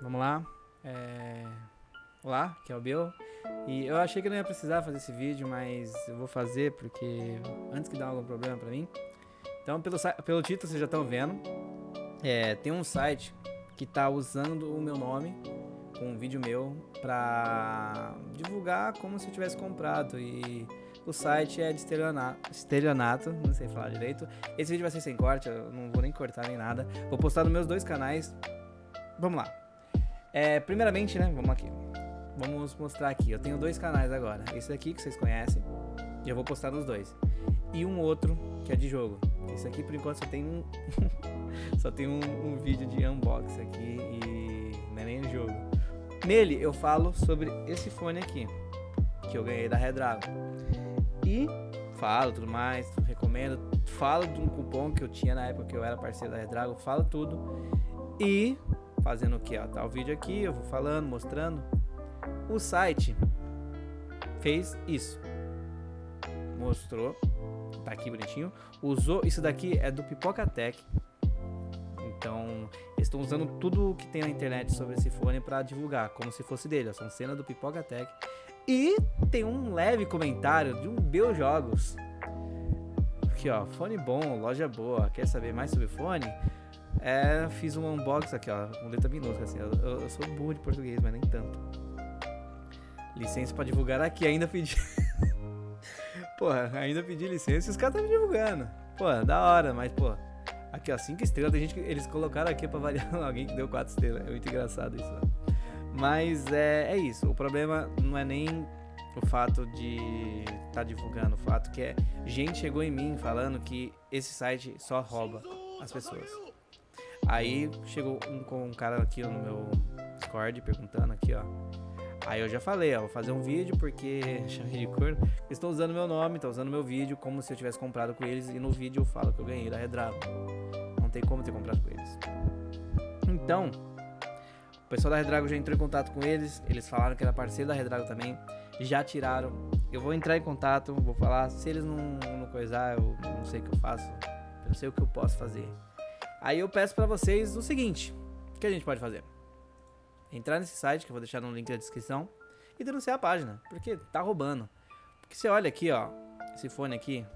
vamos lá. É... Olá, que é o Bill. E eu achei que não ia precisar fazer esse vídeo, mas eu vou fazer porque antes que dê algum problema pra mim. Então, pelo, pelo título vocês já estão vendo. É, tem um site que tá usando o meu nome com um vídeo meu pra divulgar como se eu tivesse comprado e o site é de estelionato, estelionato, não sei falar direito. Esse vídeo vai ser sem corte, eu não vou nem cortar nem nada. Vou postar nos meus dois canais. Vamos lá. É, primeiramente, né, vamos aqui. Vamos mostrar aqui. Eu tenho dois canais agora. Esse daqui que vocês conhecem, e eu vou postar nos dois. E um outro que é de jogo. Esse aqui por enquanto só tem um só tem um, um vídeo de unboxing aqui e não é nem jogo. Nele eu falo sobre esse fone aqui, que eu ganhei da Redrago. E falo tudo mais, recomendo, falo de um cupom que eu tinha na época que eu era parceiro da Redrago, falo tudo. E fazendo o que? Ó, tá o vídeo aqui, eu vou falando, mostrando. O site fez isso. Mostrou, tá aqui bonitinho. Usou, isso daqui é do Pipoca Tech. Então, eles estão usando tudo que tem na internet sobre esse fone para divulgar, como se fosse dele. São cena do Pipoca Tech. E tem um leve comentário de um Bel Jogos. Aqui, ó, fone bom, loja boa. Quer saber mais sobre fone? É, fiz um unboxing aqui, ó, com letra minúscula, assim. Eu, eu, eu, sou burro de português, mas nem tanto. Licença pra divulgar aqui, ainda pedi. Porra, ainda pedi licença e os caras estão divulgando. Pô, da hora, mas, pô, Aqui, ó, 5 estrelas. Tem gente que eles colocaram aqui pra variar alguém que deu 4 estrelas. É muito engraçado isso. Mas é, é isso. O problema não é nem o fato de estar tá divulgando. O fato que é. Gente chegou em mim falando que esse site só rouba as pessoas. Aí chegou um, um cara aqui no meu Discord perguntando aqui, ó. Aí eu já falei, ó, vou fazer um vídeo porque chamei de corno. Estão usando meu nome, estão usando meu vídeo como se eu tivesse comprado com eles e no vídeo eu falo que eu ganhei da Redrago. Não tem como ter comprado com eles. Então, o pessoal da Redrago já entrou em contato com eles, eles falaram que era parceiro da Redrago também, já tiraram. Eu vou entrar em contato, vou falar, se eles não, não coisar, eu não sei o que eu faço, eu não sei o que eu posso fazer. Aí eu peço para vocês o seguinte, o que a gente pode fazer? entrar nesse site, que eu vou deixar no link da descrição, e denunciar a página, porque tá roubando. Porque você olha aqui, ó, esse fone aqui,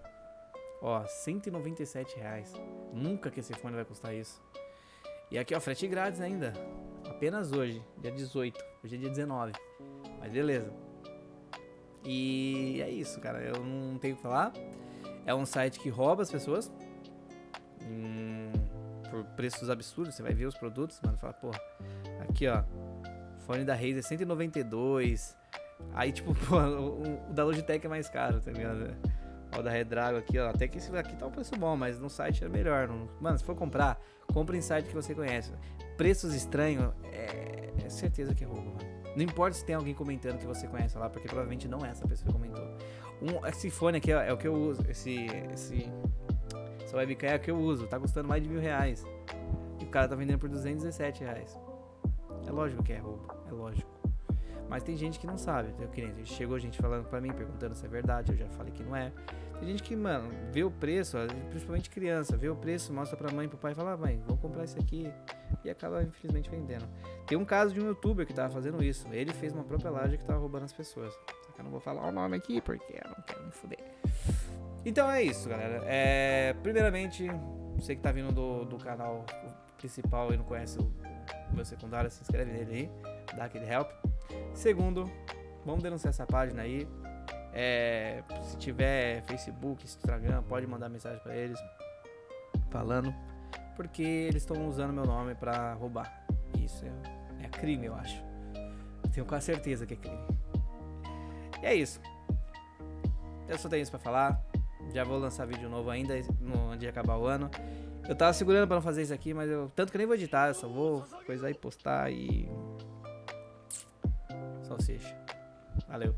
ó, 197 reais. Nunca que esse fone vai custar isso. E aqui, ó, frete grátis ainda. Apenas hoje, dia 18. Hoje é dia 19. Mas beleza. E é isso, cara. Eu não tenho o que falar. É um site que rouba as pessoas. Hum, por preços absurdos. Você vai ver os produtos, mano. Fala, porra, aqui, ó fone da Razer 192. Aí, tipo, pô, o, da Logitech é mais caro, tá ligado? Ó, o da Redrago aqui, ó. Até que esse aqui tá um preço bom, mas no site é melhor. Não... Mano, se for comprar, compra em site que você conhece. Preços estranhos, é, é certeza que é roubo, mano. Não importa se tem alguém comentando que você conhece lá, porque provavelmente não é essa pessoa que comentou. Um, esse fone aqui é, é o que eu uso. Esse, esse, essa webcam é o que eu uso. Tá custando mais de mil reais. E o cara tá vendendo por 217 reais. É lógico que é roubo, é lógico. Mas tem gente que não sabe. Tem chegou gente falando pra mim, perguntando se é verdade, eu já falei que não é. Tem gente que, mano, vê o preço, principalmente criança, vê o preço, mostra pra mãe, pro pai e fala, ah, mãe, vou comprar isso aqui. E acaba, infelizmente, vendendo. Tem um caso de um youtuber que tava fazendo isso. Ele fez uma própria loja que tava roubando as pessoas. Só que eu não vou falar o nome aqui porque eu não quero me fuder. Então é isso, galera. É, primeiramente, você que tá vindo do, do canal principal e não conhece o meu secundário, se inscreve nele aí, dá aquele help. Segundo, vamos denunciar essa página aí. É, se tiver Facebook, Instagram, pode mandar mensagem para eles falando, porque eles estão usando meu nome para roubar. Isso é, é crime, eu acho. Tenho quase certeza que é crime. E é isso. Eu só tenho isso para falar. Já vou lançar vídeo novo ainda no, de acabar o ano. Eu tava segurando pra não fazer isso aqui, mas eu. Tanto que eu nem vou editar, eu só vou coisar e postar e. Salsicha. Valeu.